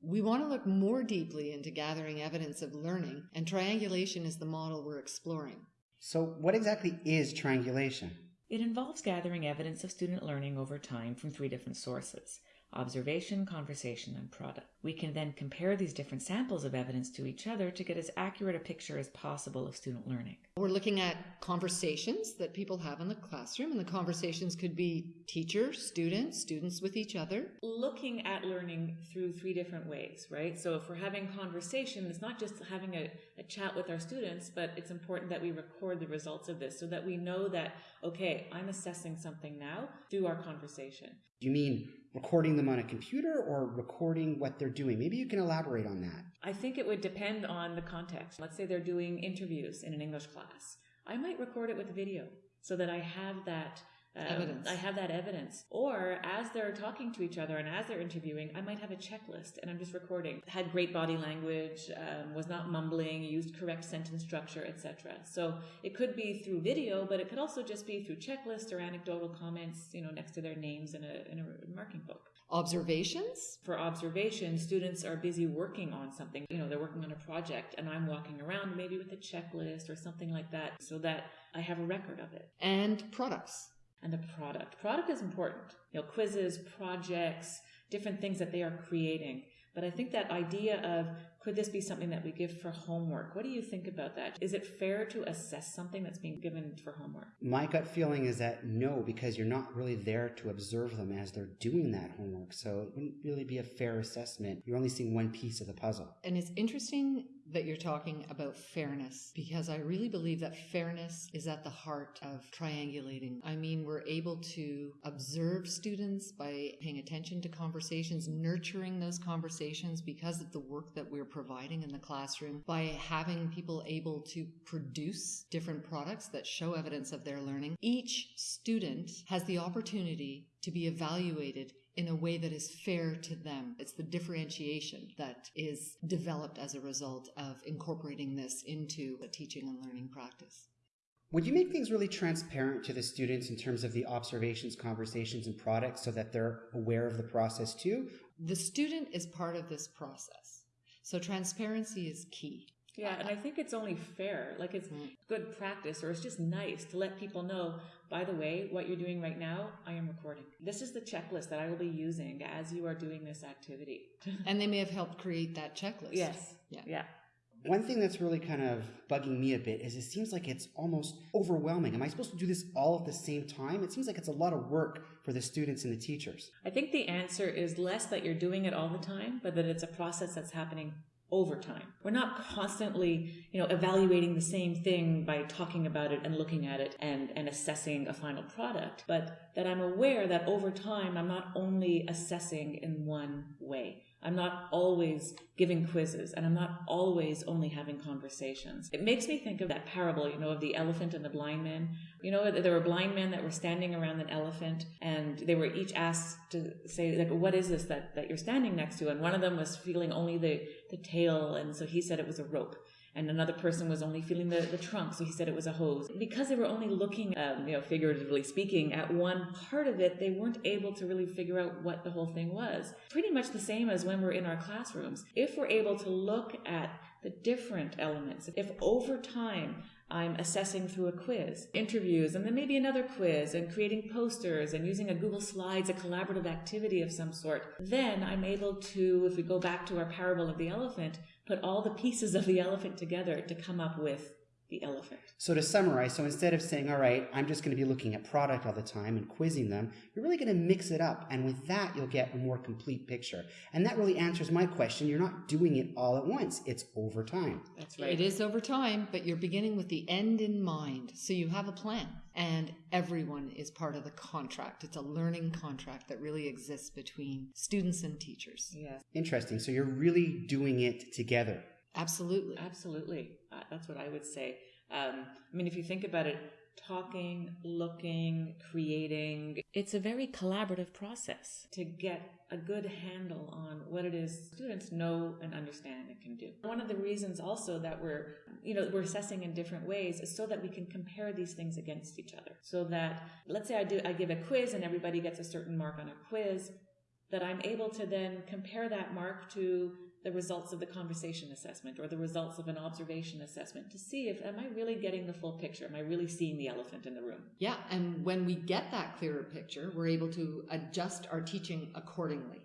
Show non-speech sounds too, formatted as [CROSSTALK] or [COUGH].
We want to look more deeply into gathering evidence of learning, and triangulation is the model we're exploring. So, what exactly is triangulation? It involves gathering evidence of student learning over time from three different sources observation, conversation, and product. We can then compare these different samples of evidence to each other to get as accurate a picture as possible of student learning. We're looking at conversations that people have in the classroom, and the conversations could be teacher, student, students with each other. Looking at learning through three different ways, right? So if we're having conversation, it's not just having a, a chat with our students, but it's important that we record the results of this so that we know that, okay, I'm assessing something now through our conversation. You mean recording them on a computer or recording what they're doing? Maybe you can elaborate on that. I think it would depend on the context. Let's say they're doing interviews in an English class. I might record it with video so that I have that um, Evidence. I have that evidence. Or as they're talking to each other and as they're interviewing, I might have a checklist and I'm just recording. Had great body language, um, was not mumbling, used correct sentence structure, etc. So it could be through video, but it could also just be through checklist or anecdotal comments, you know, next to their names in a, in a marking book. Observations? For observation, students are busy working on something. You know, they're working on a project and I'm walking around maybe with a checklist or something like that so that I have a record of it. And products. And the product. Product is important. You know, quizzes, projects, different things that they are creating. But I think that idea of could this be something that we give for homework? What do you think about that? Is it fair to assess something that's being given for homework? My gut feeling is that no, because you're not really there to observe them as they're doing that homework. So it wouldn't really be a fair assessment. You're only seeing one piece of the puzzle. And it's interesting that you're talking about fairness because I really believe that fairness is at the heart of triangulating. I mean, we're able to observe students by paying attention to conversations, nurturing those conversations because of the work that we're providing in the classroom, by having people able to produce different products that show evidence of their learning. Each student has the opportunity to be evaluated in a way that is fair to them. It's the differentiation that is developed as a result of incorporating this into a teaching and learning practice. Would you make things really transparent to the students in terms of the observations, conversations, and products so that they're aware of the process too? The student is part of this process. So transparency is key. Yeah, and I think it's only fair. Like it's Mm. good practice, or it's just nice to let people know, by the way, what you're doing right now, I am recording. This is the checklist that I will be using as you are doing this activity. [LAUGHS] And they may have helped create that checklist. yes. Yeah. Yeah. One thing that's really kind of bugging me a bit is it seems like it's almost overwhelming. Am I supposed to do this all at the same time? It seems like it's a lot of work for the students and the teachers. I think the answer is less that you're doing it all the time, but that it's a process that's happening over time. We're not constantly, you know, evaluating the same thing by talking about it and looking at it and, and assessing a final product, but that I'm aware that over time I'm not only assessing in one way. I'm not always giving quizzes and I'm not always only having conversations. It makes me think of that parable, you know, of the elephant and the blind man. You know, there were blind men that were standing around an elephant and they were each asked to say, like, what is this that, that you're standing next to? And one of them was feeling only the, the tail. And so he said it was a rope and another person was only feeling the, the trunk, so he said it was a hose. Because they were only looking, um, you know, figuratively speaking, at one part of it, they weren't able to really figure out what the whole thing was. Pretty much the same as when we're in our classrooms. If we're able to look at the different elements, if over time I'm assessing through a quiz, interviews, and then maybe another quiz, and creating posters and using a Google Slides, a collaborative activity of some sort. Then I'm able to, if we go back to our parable of the elephant, put all the pieces of the elephant together to come up with the elephant. So to summarize, so instead of saying, all right, I'm just going to be looking at product all the time and quizzing them, you're really going to mix it up. And with that, you'll get a more complete picture. And that really answers my question. You're not doing it all at once. It's over time. That's right. It is over time, but you're beginning with the end in mind. So you have a plan, and everyone is part of the contract. It's a learning contract that really exists between students and teachers. Yes, Interesting. So you're really doing it together. Absolutely. absolutely. Uh, that's what I would say. Um, I mean, if you think about it, talking, looking, creating, it's a very collaborative process to get a good handle on what it is students know and understand and can do. One of the reasons also that we're, you know, we're assessing in different ways is so that we can compare these things against each other. So that, let's say I do, I give a quiz and everybody gets a certain mark on a quiz. that I'm able to then compare that mark to the results of the conversation assessment or the results of an observation assessment to see if am I really getting the full picture? Am I really seeing the elephant in the room? Yeah, and when we get that clearer picture, we're able to adjust our teaching accordingly.